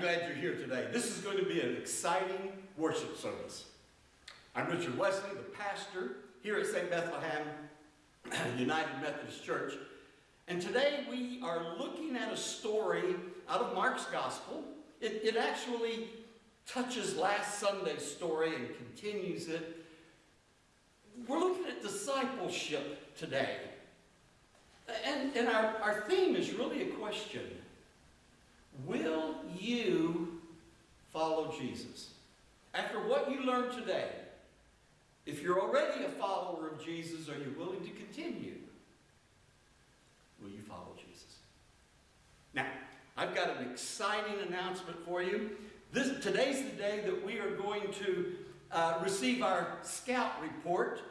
glad you're here today. This is going to be an exciting worship service. I'm Richard Wesley, the pastor here at St. Bethlehem United Methodist Church. And today we are looking at a story out of Mark's Gospel. It, it actually touches last Sunday's story and continues it. We're looking at discipleship today. And, and our, our theme is really a question. Will you follow Jesus? After what you learned today, if you're already a follower of Jesus, are you willing to continue? Will you follow Jesus? Now, I've got an exciting announcement for you. This, today's the day that we are going to uh, receive our scout report.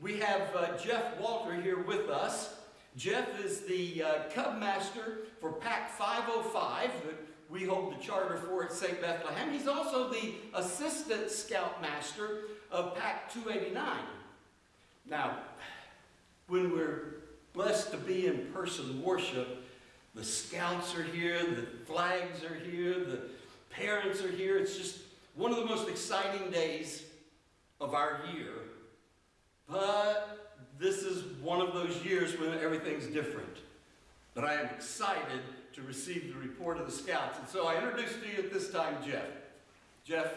We have uh, Jeff Walter here with us. Jeff is the uh, Cub Master for Pack 505 that we hold the charter for at St. Bethlehem. He's also the Assistant Scout Master of Pack 289. Now, when we're blessed to be in person worship, the scouts are here, the flags are here, the parents are here. It's just one of the most exciting days of our year. But this is one of those years when everything's different. But I am excited to receive the report of the scouts. And so I introduce to you at this time Jeff. Jeff.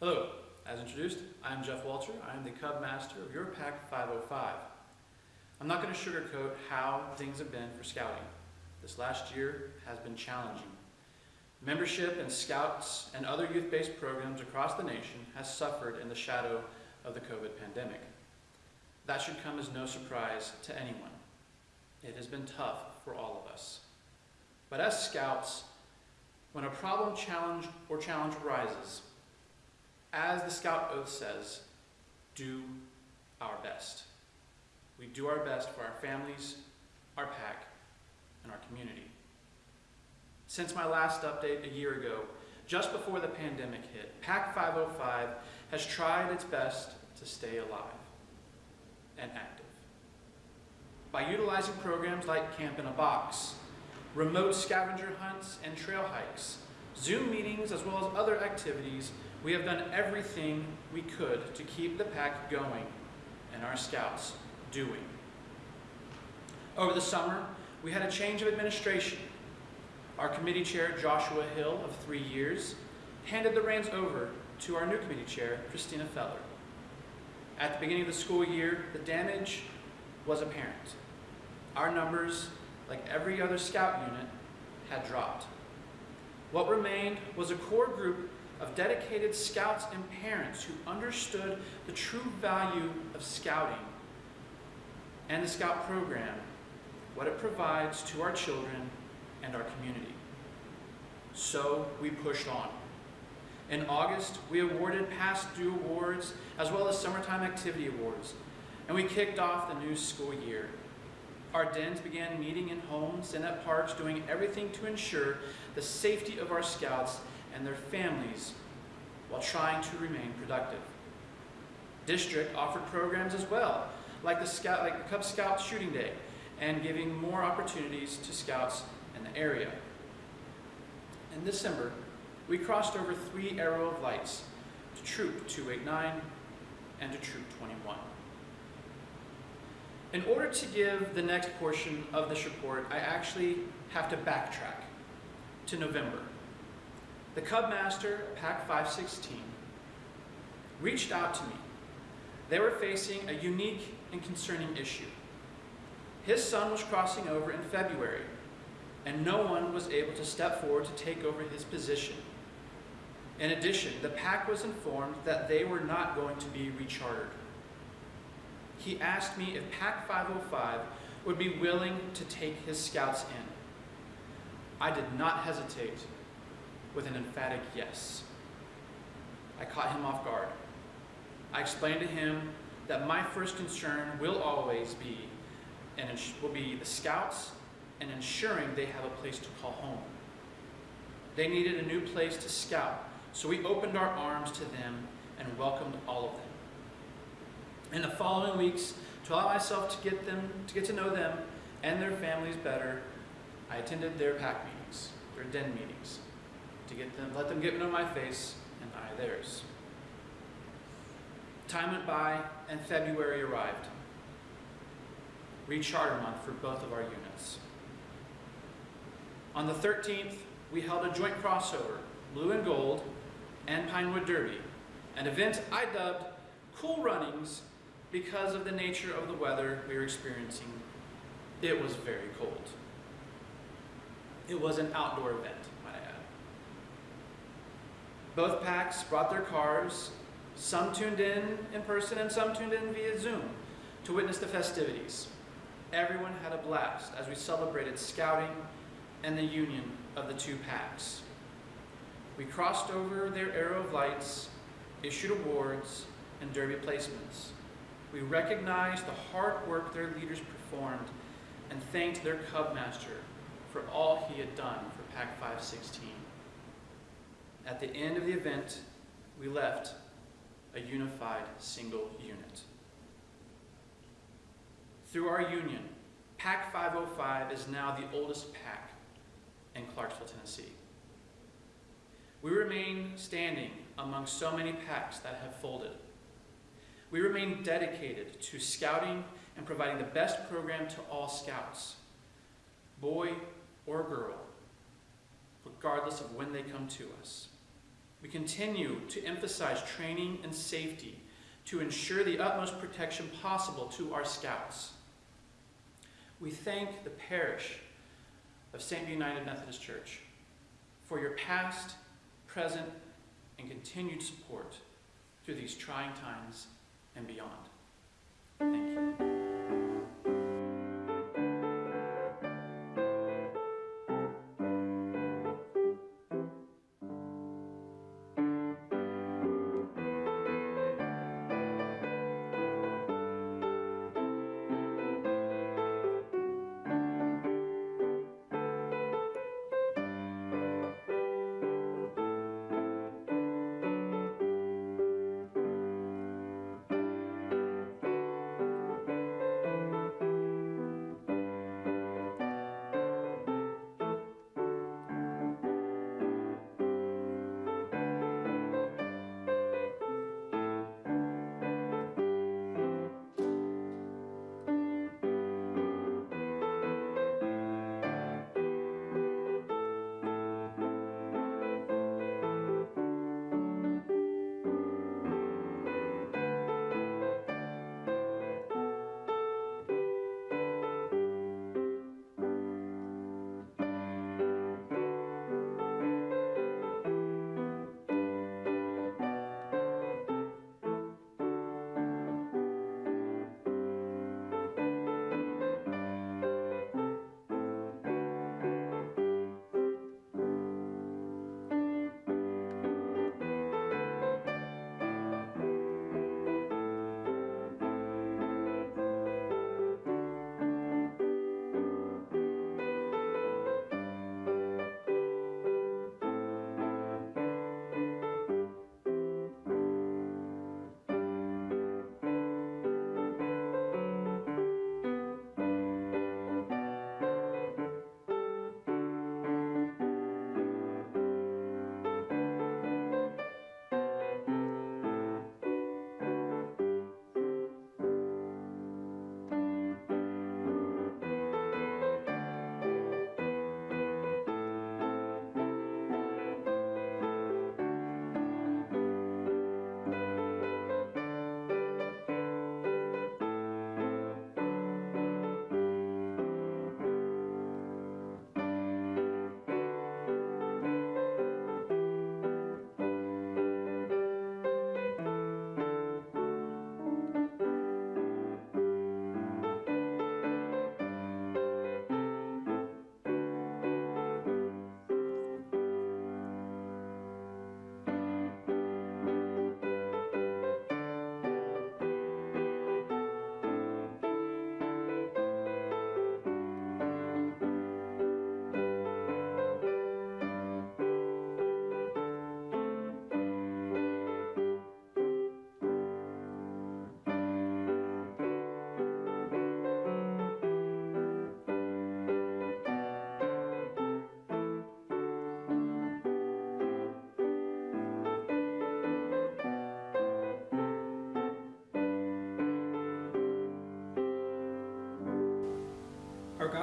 Hello. As introduced, I'm Jeff Walter. I'm the Cub Master of your Pack 505. I'm not going to sugarcoat how things have been for scouting. This last year has been challenging. Membership in Scouts and other youth-based programs across the nation has suffered in the shadow of the COVID pandemic. That should come as no surprise to anyone. It has been tough for all of us. But as Scouts, when a problem challenge or challenge arises, as the Scout Oath says, do our best. We do our best for our families, our pack, and our community. Since my last update a year ago, just before the pandemic hit, Pack 505 has tried its best to stay alive and active. By utilizing programs like Camp in a Box, remote scavenger hunts and trail hikes, Zoom meetings, as well as other activities, we have done everything we could to keep the pack going and our scouts doing. Over the summer, we had a change of administration. Our committee chair, Joshua Hill, of three years, handed the reins over to our new committee chair, Christina Feller. At the beginning of the school year, the damage was apparent. Our numbers, like every other scout unit, had dropped. What remained was a core group of dedicated scouts and parents who understood the true value of scouting and the scout program, what it provides to our children and our community. So we pushed on. In August, we awarded past due awards as well as summertime activity awards, and we kicked off the new school year. Our dens began meeting in homes and at parks, doing everything to ensure the safety of our scouts and their families while trying to remain productive. District offered programs as well, like the, Scout, like the Cub Scout Shooting Day, and giving more opportunities to scouts in the area. In December, we crossed over three Arrow of Lights to Troop 289 and to Troop 21. In order to give the next portion of this report, I actually have to backtrack to November. The Cub Master, Pack 516, reached out to me. They were facing a unique and concerning issue. His son was crossing over in February, and no one was able to step forward to take over his position. In addition, the pack was informed that they were not going to be rechartered. He asked me if Pack 505 would be willing to take his scouts in. I did not hesitate with an emphatic yes. I caught him off guard. I explained to him that my first concern will always be and will be the scouts and ensuring they have a place to call home. They needed a new place to scout so we opened our arms to them and welcomed all of them. In the following weeks, to allow myself to get them to get to know them and their families better, I attended their pack meetings. their den meetings, to get them, let them get to know my face and I theirs. Time went by and February arrived. Recharter month for both of our units. On the 13th, we held a joint crossover, blue and gold, and Pinewood Derby, an event I dubbed Cool Runnings because of the nature of the weather we were experiencing. It was very cold. It was an outdoor event, might I add. Both packs brought their cars, some tuned in in person and some tuned in via Zoom to witness the festivities. Everyone had a blast as we celebrated scouting and the union of the two packs. We crossed over their arrow of lights, issued awards, and derby placements. We recognized the hard work their leaders performed and thanked their Cub Master for all he had done for Pack 516. At the end of the event, we left a unified single unit. Through our union, Pack 505 is now the oldest pack in Clarksville, Tennessee. We remain standing among so many packs that have folded. We remain dedicated to scouting and providing the best program to all scouts, boy or girl, regardless of when they come to us. We continue to emphasize training and safety to ensure the utmost protection possible to our scouts. We thank the parish of St. United Methodist Church for your past, present, and continued support through these trying times and beyond. Thank you.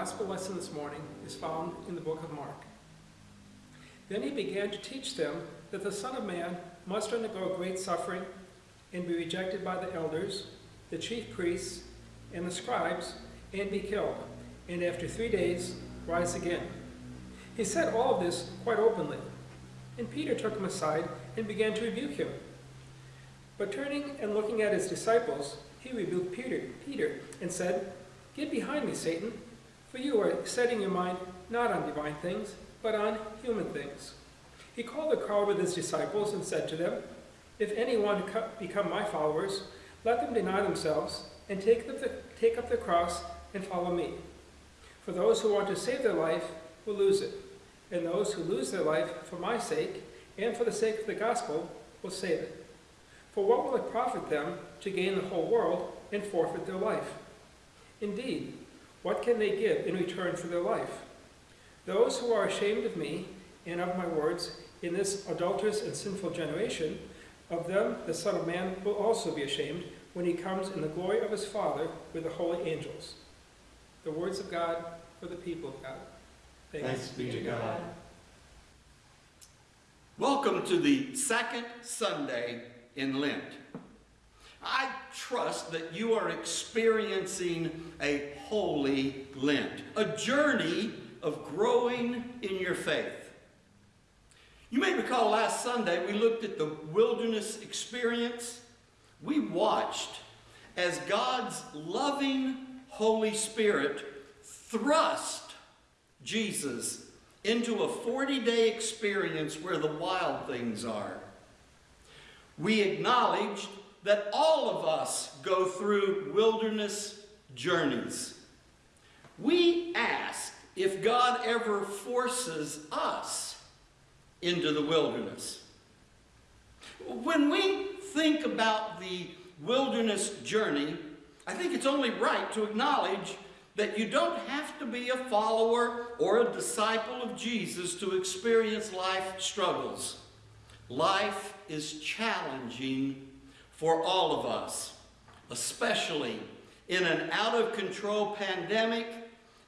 Gospel lesson this morning is found in the book of Mark. Then he began to teach them that the Son of Man must undergo great suffering and be rejected by the elders, the chief priests, and the scribes, and be killed, and after three days rise again. He said all of this quite openly, and Peter took him aside and began to rebuke him. But turning and looking at his disciples, he rebuked Peter, Peter and said, Get behind me, Satan, for you are setting your mind not on divine things, but on human things. He called the crowd with his disciples and said to them, If anyone become my followers, let them deny themselves and take, the, take up the cross and follow me. For those who want to save their life will lose it, and those who lose their life for my sake and for the sake of the gospel will save it. For what will it profit them to gain the whole world and forfeit their life? Indeed, what can they give in return for their life? Those who are ashamed of me and of my words in this adulterous and sinful generation, of them the Son of Man will also be ashamed when he comes in the glory of his Father with the holy angels. The words of God for the people of God. Thanks be to God. Welcome to the second Sunday in Lent. I trust that you are experiencing a holy Lent, a journey of growing in your faith. You may recall last Sunday we looked at the wilderness experience. We watched as God's loving Holy Spirit thrust Jesus into a 40 day experience where the wild things are. We acknowledged that all of us go through wilderness journeys. We ask if God ever forces us into the wilderness. When we think about the wilderness journey, I think it's only right to acknowledge that you don't have to be a follower or a disciple of Jesus to experience life struggles. Life is challenging for all of us, especially in an out of control pandemic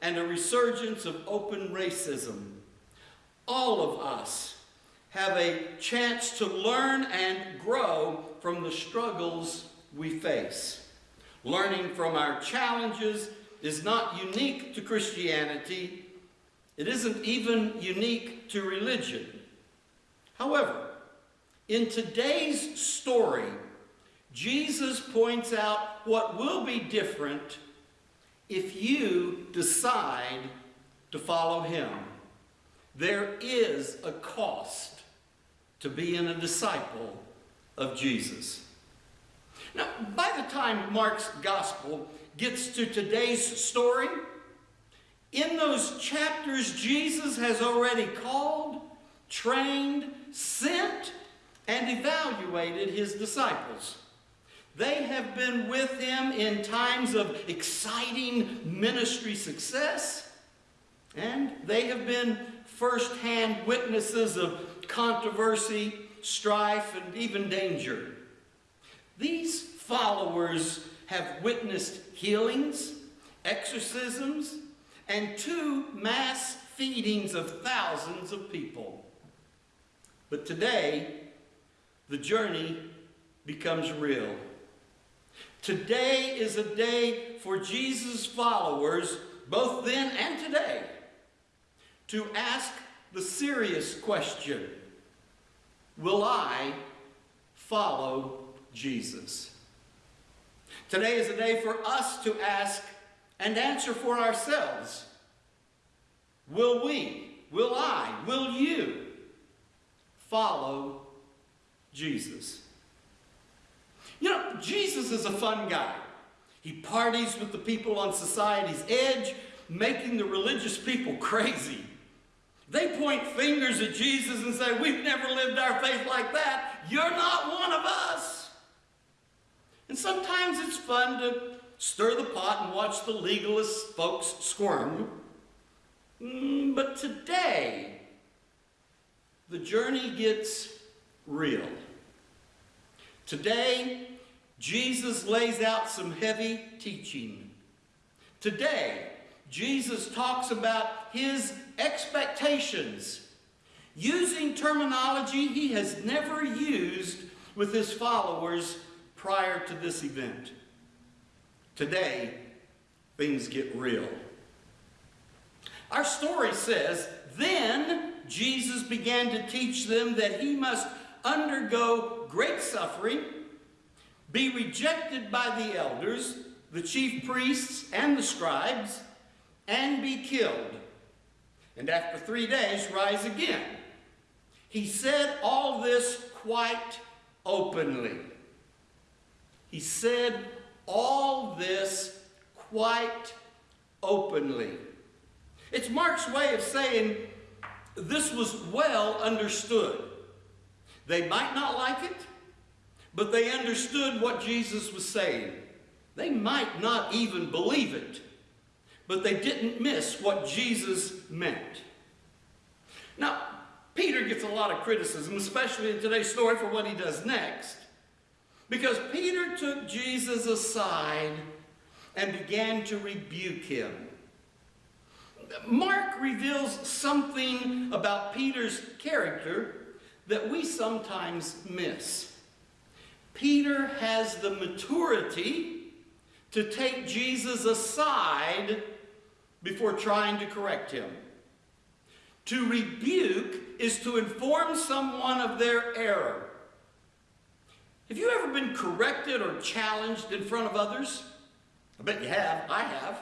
and a resurgence of open racism. All of us have a chance to learn and grow from the struggles we face. Learning from our challenges is not unique to Christianity. It isn't even unique to religion. However, in today's story, Jesus points out what will be different if you decide to follow him. There is a cost to being a disciple of Jesus. Now, by the time Mark's gospel gets to today's story, in those chapters, Jesus has already called, trained, sent, and evaluated his disciples. They have been with him in times of exciting ministry success, and they have been firsthand witnesses of controversy, strife, and even danger. These followers have witnessed healings, exorcisms, and two mass feedings of thousands of people. But today, the journey becomes real. Today is a day for Jesus' followers, both then and today, to ask the serious question Will I follow Jesus? Today is a day for us to ask and answer for ourselves Will we, will I, will you follow Jesus? You know, Jesus is a fun guy. He parties with the people on society's edge, making the religious people crazy. They point fingers at Jesus and say, We've never lived our faith like that. You're not one of us. And sometimes it's fun to stir the pot and watch the legalist folks squirm. Mm, but today, the journey gets real. Today, Jesus lays out some heavy teaching. Today, Jesus talks about his expectations using terminology he has never used with his followers prior to this event. Today, things get real. Our story says, Then Jesus began to teach them that he must undergo great suffering, be rejected by the elders, the chief priests, and the scribes, and be killed, and after three days rise again. He said all this quite openly. He said all this quite openly. It's Mark's way of saying this was well understood. They might not like it, but they understood what Jesus was saying. They might not even believe it, but they didn't miss what Jesus meant. Now, Peter gets a lot of criticism, especially in today's story, for what he does next. Because Peter took Jesus aside and began to rebuke him. Mark reveals something about Peter's character that we sometimes miss. Peter has the maturity to take Jesus aside before trying to correct him. To rebuke is to inform someone of their error. Have you ever been corrected or challenged in front of others? I bet you have. I have.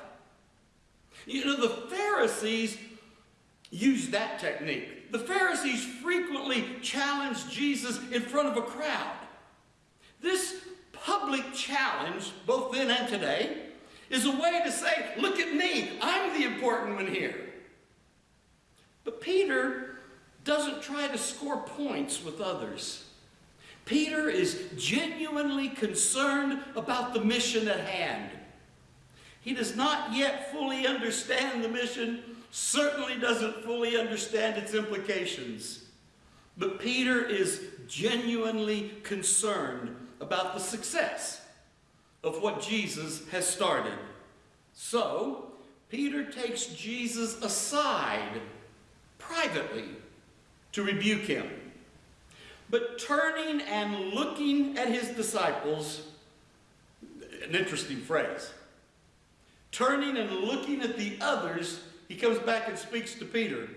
You know, the Pharisees used that technique. The Pharisees frequently challenged Jesus in front of a crowd. This public challenge, both then and today, is a way to say, look at me, I'm the important one here. But Peter doesn't try to score points with others. Peter is genuinely concerned about the mission at hand. He does not yet fully understand the mission, certainly doesn't fully understand its implications. But Peter is genuinely concerned about the success of what Jesus has started. So, Peter takes Jesus aside privately to rebuke him. But turning and looking at his disciples, an interesting phrase. Turning and looking at the others, he comes back and speaks to Peter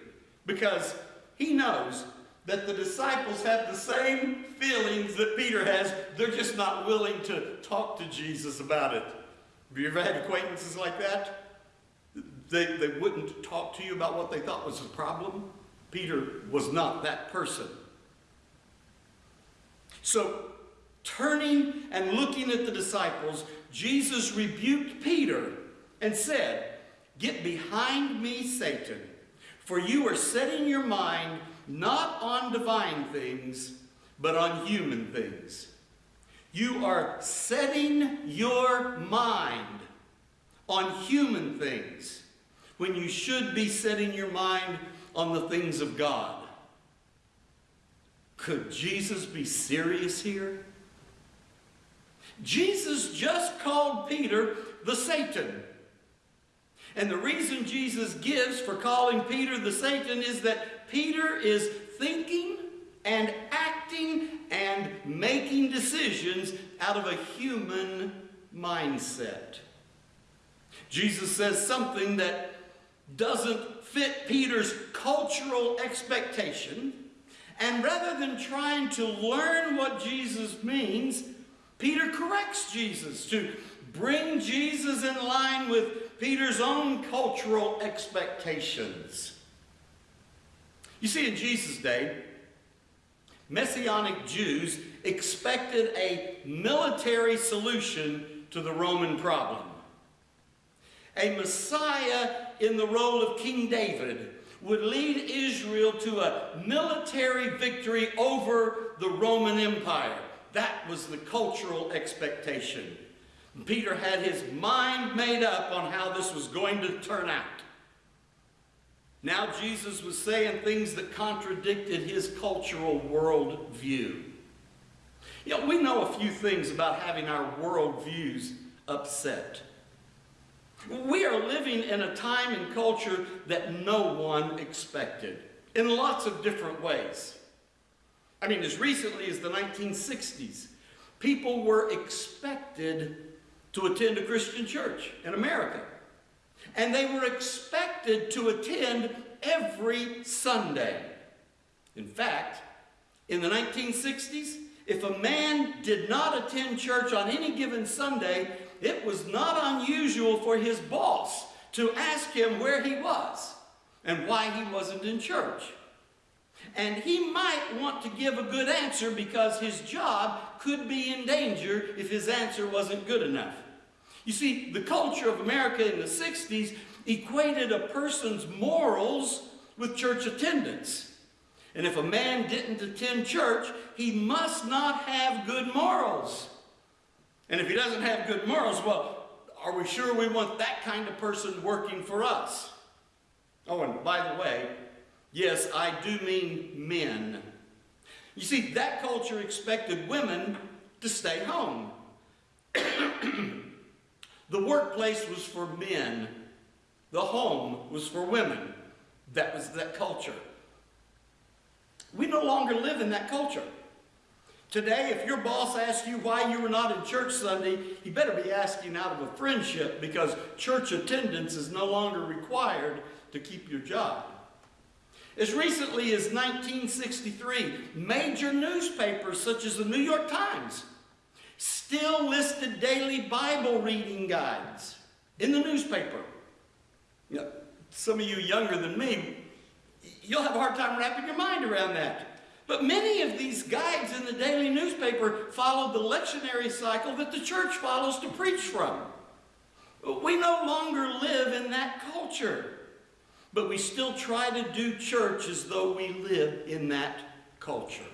because he knows that the disciples have the same feelings that Peter has. They're just not willing to talk to Jesus about it. Have you ever had acquaintances like that? They, they wouldn't talk to you about what they thought was a problem. Peter was not that person. So, turning and looking at the disciples, Jesus rebuked Peter and said, Get behind me, Satan, for you are setting your mind not on divine things, but on human things. You are setting your mind on human things when you should be setting your mind on the things of God. Could Jesus be serious here? Jesus just called Peter the Satan. And the reason Jesus gives for calling Peter the Satan is that Peter is thinking and acting and making decisions out of a human mindset. Jesus says something that doesn't fit Peter's cultural expectation. And rather than trying to learn what Jesus means, Peter corrects Jesus to bring Jesus in line with Peter's own cultural expectations. You see, in Jesus' day, Messianic Jews expected a military solution to the Roman problem. A Messiah in the role of King David would lead Israel to a military victory over the Roman Empire. That was the cultural expectation. Peter had his mind made up on how this was going to turn out. Now Jesus was saying things that contradicted his cultural worldview. You know, we know a few things about having our worldviews upset. We are living in a time and culture that no one expected in lots of different ways. I mean, as recently as the 1960s, people were expected to attend a Christian church in America. And they were expected to attend every Sunday. In fact, in the 1960s, if a man did not attend church on any given Sunday, it was not unusual for his boss to ask him where he was and why he wasn't in church. And he might want to give a good answer because his job could be in danger if his answer wasn't good enough. You see, the culture of America in the 60s equated a person's morals with church attendance. And if a man didn't attend church, he must not have good morals. And if he doesn't have good morals, well, are we sure we want that kind of person working for us? Oh, and by the way, yes, I do mean men. You see, that culture expected women to stay home. the workplace was for men. The home was for women. That was that culture. We no longer live in that culture. Today, if your boss asks you why you were not in church Sunday, he better be asking out of a friendship because church attendance is no longer required to keep your job. As recently as 1963, major newspapers such as the New York Times still listed daily Bible reading guides in the newspaper. Some of you younger than me, you'll have a hard time wrapping your mind around that. But many of these guides in the daily newspaper followed the lectionary cycle that the church follows to preach from. We no longer live in that culture, but we still try to do church as though we live in that culture.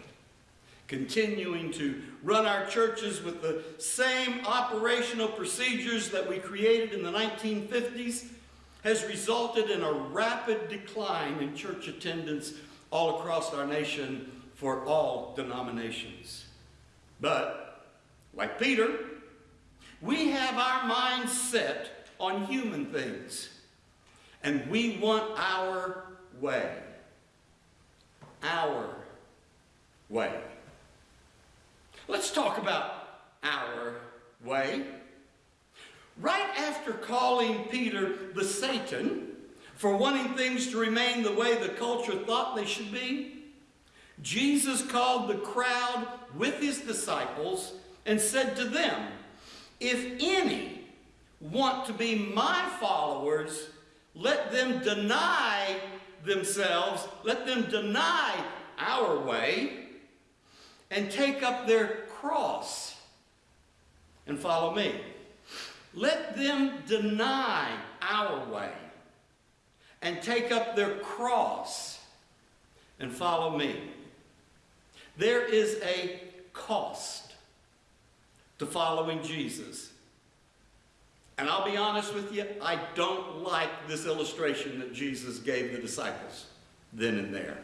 Continuing to run our churches with the same operational procedures that we created in the 1950s has resulted in a rapid decline in church attendance all across our nation for all denominations. But, like Peter, we have our minds set on human things, and we want our way. Our way. Let's talk about our way. Right after calling Peter the Satan for wanting things to remain the way the culture thought they should be, Jesus called the crowd with his disciples and said to them, If any want to be my followers, let them deny themselves, let them deny our way, and take up their cross and follow me. Let them deny our way and take up their cross and follow me. There is a cost to following Jesus. And I'll be honest with you, I don't like this illustration that Jesus gave the disciples then and there.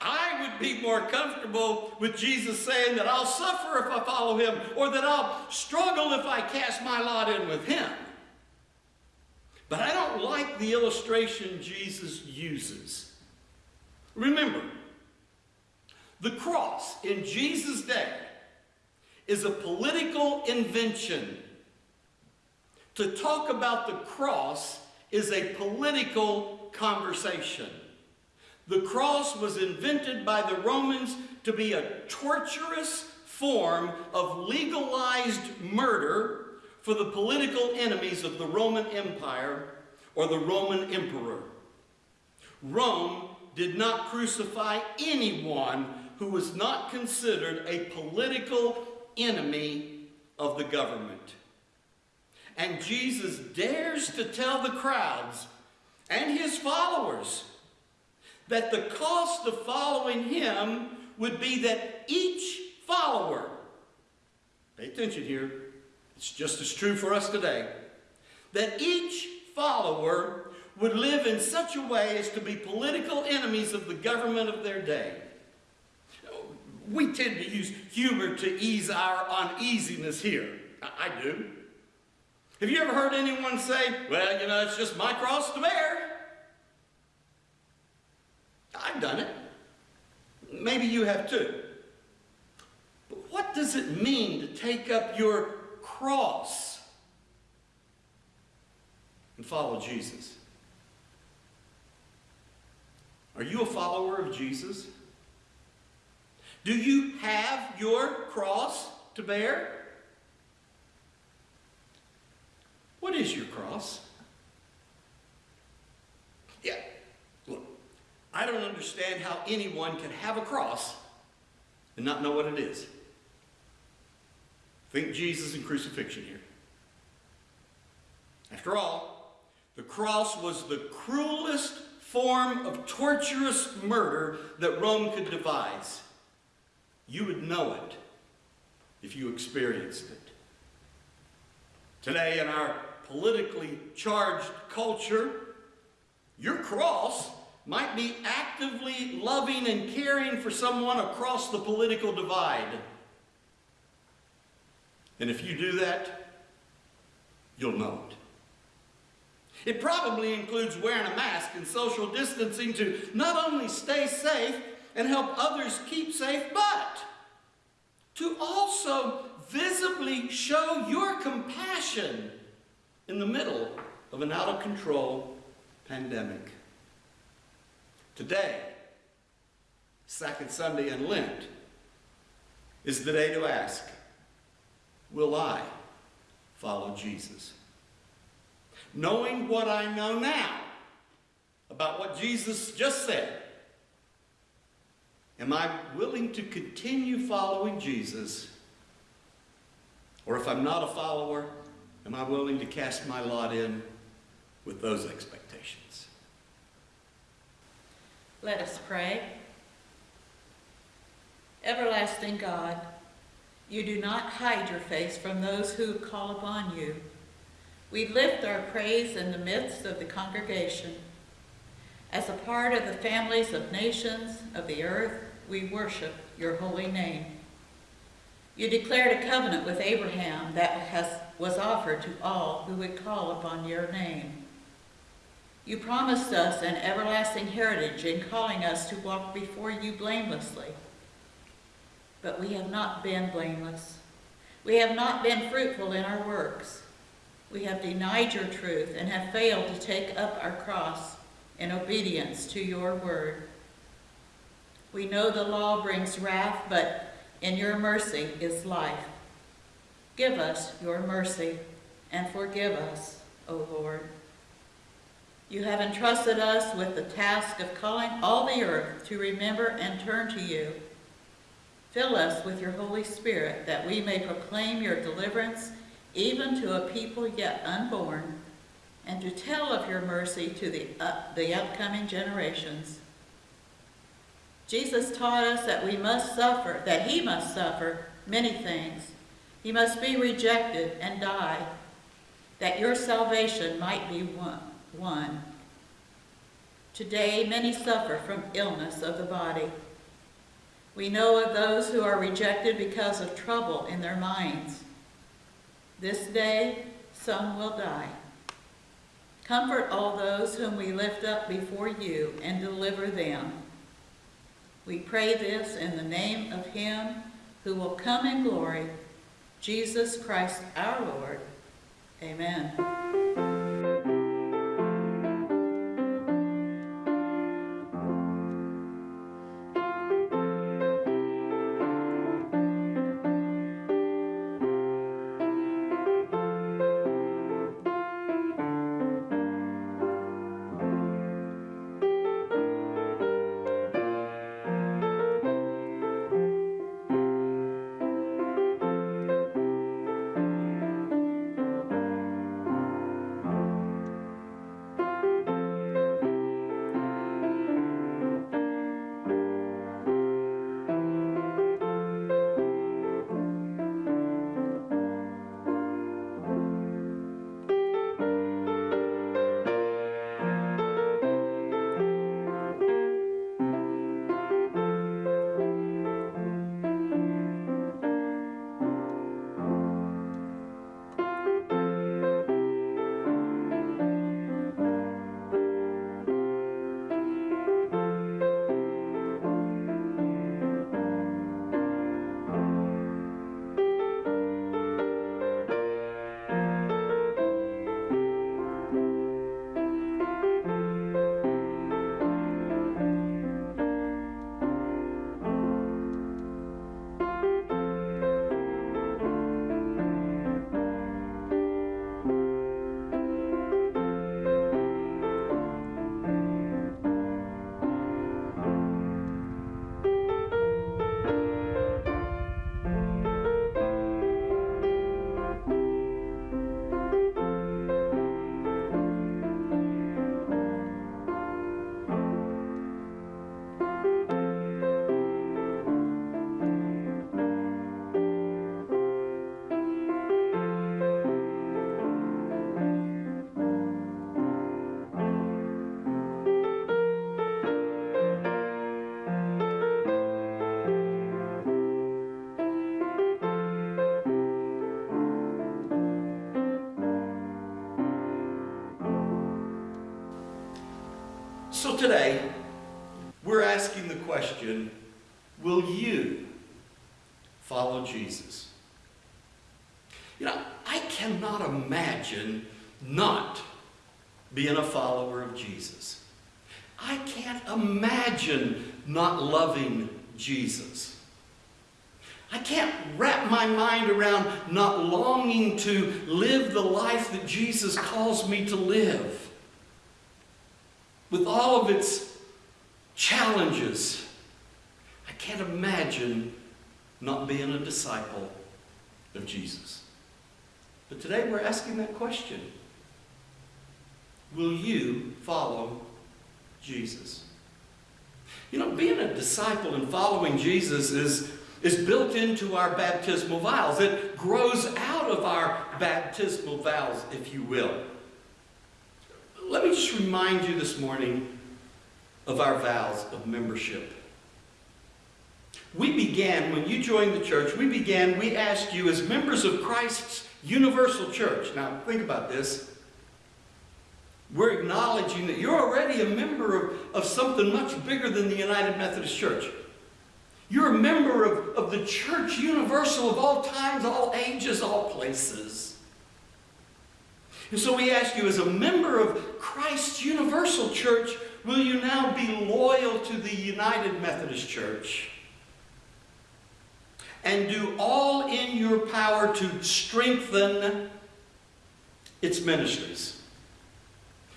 I would be more comfortable with Jesus saying that I'll suffer if I follow him or that I'll struggle if I cast my lot in with him. But I don't like the illustration Jesus uses. Remember, the cross in Jesus' day is a political invention. To talk about the cross is a political conversation. The cross was invented by the Romans to be a torturous form of legalized murder for the political enemies of the Roman Empire or the Roman emperor. Rome did not crucify anyone who was not considered a political enemy of the government. And Jesus dares to tell the crowds and his followers that the cost of following him would be that each follower, pay attention here, it's just as true for us today, that each follower would live in such a way as to be political enemies of the government of their day. We tend to use humor to ease our uneasiness here. I, I do. Have you ever heard anyone say, well, you know, it's just my cross to bear? I've done it. Maybe you have too. But what does it mean to take up your cross and follow Jesus? Are you a follower of Jesus? Do you have your cross to bear? What is your cross? Yeah, I don't understand how anyone can have a cross and not know what it is. Think Jesus and crucifixion here. After all, the cross was the cruelest form of torturous murder that Rome could devise. You would know it if you experienced it. Today, in our politically charged culture, your cross might be actively loving and caring for someone across the political divide. And if you do that, you'll know it. It probably includes wearing a mask and social distancing to not only stay safe and help others keep safe, but to also visibly show your compassion in the middle of an out of control pandemic. Today, second Sunday in Lent, is the day to ask, Will I follow Jesus? knowing what I know now about what Jesus just said, am I willing to continue following Jesus? Or if I'm not a follower, am I willing to cast my lot in with those expectations? Let us pray. Everlasting God, you do not hide your face from those who call upon you. We lift our praise in the midst of the congregation. As a part of the families of nations of the earth, we worship your holy name. You declared a covenant with Abraham that has, was offered to all who would call upon your name. You promised us an everlasting heritage in calling us to walk before you blamelessly. But we have not been blameless. We have not been fruitful in our works. We have denied your truth and have failed to take up our cross in obedience to your word. We know the law brings wrath, but in your mercy is life. Give us your mercy and forgive us, O Lord. You have entrusted us with the task of calling all the earth to remember and turn to you. Fill us with your Holy Spirit that we may proclaim your deliverance even to a people yet unborn, and to tell of your mercy to the, uh, the upcoming generations. Jesus taught us that we must suffer, that he must suffer many things. He must be rejected and die, that your salvation might be won. Today, many suffer from illness of the body. We know of those who are rejected because of trouble in their minds. This day some will die. Comfort all those whom we lift up before you and deliver them. We pray this in the name of him who will come in glory, Jesus Christ our Lord. Amen. So today, we're asking the question Will you follow Jesus? You know, I cannot imagine not being a follower of Jesus. I can't imagine not loving Jesus. I can't wrap my mind around not longing to live the life that Jesus calls me to live. With all of its challenges, I can't imagine not being a disciple of Jesus. But today we're asking that question Will you follow Jesus? You know, being a disciple and following Jesus is, is built into our baptismal vows. It grows out of our baptismal vows, if you will. Let me just remind you this morning of our vows of membership. We began, when you joined the church, we began, we asked you as members of Christ's universal church. Now, think about this. We're acknowledging that you're already a member of, of something much bigger than the United Methodist Church. You're a member of, of the church universal of all times, all ages, all places. And so we ask you, as a member of Christ's universal church, will you now be loyal to the United Methodist Church? And do all in your power to strengthen its ministries.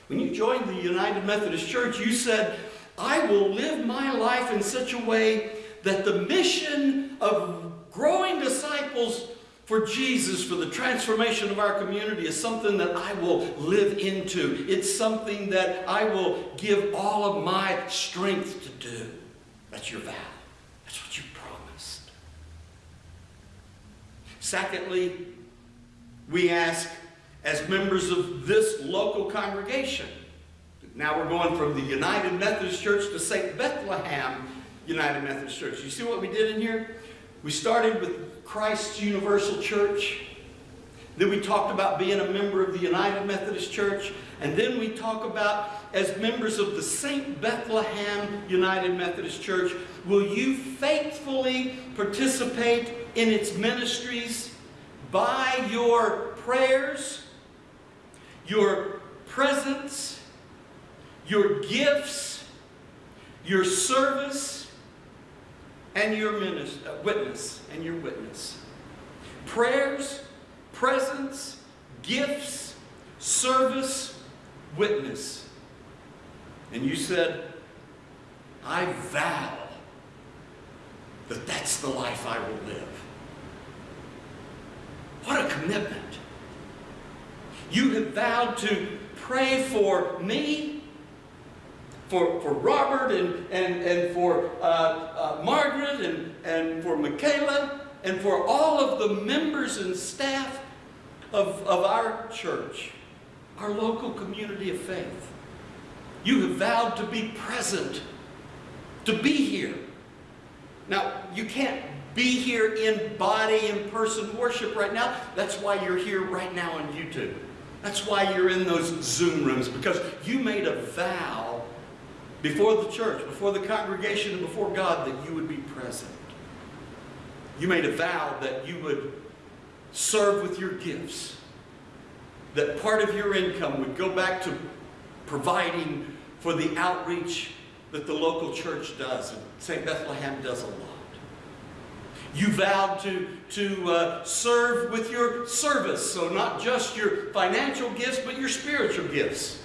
When you joined the United Methodist Church, you said, I will live my life in such a way that the mission of growing disciples for Jesus, for the transformation of our community, is something that I will live into. It's something that I will give all of my strength to do. That's your vow. That's what you promised. Secondly, we ask as members of this local congregation. Now we're going from the United Methodist Church to St. Bethlehem United Methodist Church. You see what we did in here? We started with Christ's Universal Church. Then we talked about being a member of the United Methodist Church. And then we talk about, as members of the St. Bethlehem United Methodist Church, will you faithfully participate in its ministries by your prayers, your presence, your gifts, your service, and your minis- uh, witness, and your witness. Prayers, presence, gifts, service, witness. And you said, I vow that that's the life I will live. What a commitment. You have vowed to pray for me, for, for Robert, and, and, and for uh, uh, Margaret, and, and for Michaela, and for all of the members and staff of, of our church, our local community of faith. You have vowed to be present, to be here. Now, you can't be here in body, in person worship right now. That's why you're here right now on YouTube. That's why you're in those Zoom rooms, because you made a vow before the church, before the congregation, and before God that you would be present. You made a vow that you would serve with your gifts, that part of your income would go back to providing for the outreach that the local church does, and St. Bethlehem does a lot. You vowed to, to uh, serve with your service, so not just your financial gifts, but your spiritual gifts.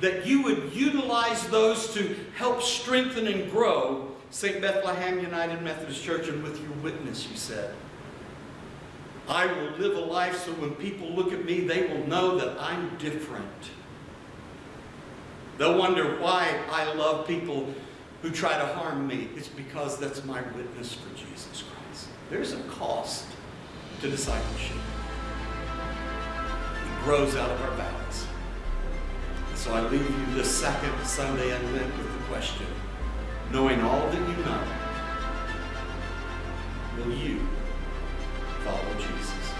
That you would utilize those to help strengthen and grow St. Bethlehem United Methodist Church, and with your witness, you said. I will live a life so when people look at me, they will know that I'm different. They'll wonder why I love people who try to harm me. It's because that's my witness for Jesus Christ. There's a cost to discipleship. It grows out of our vows. So I leave you this second Sunday in Lent with the question, knowing all that you know, will you follow Jesus?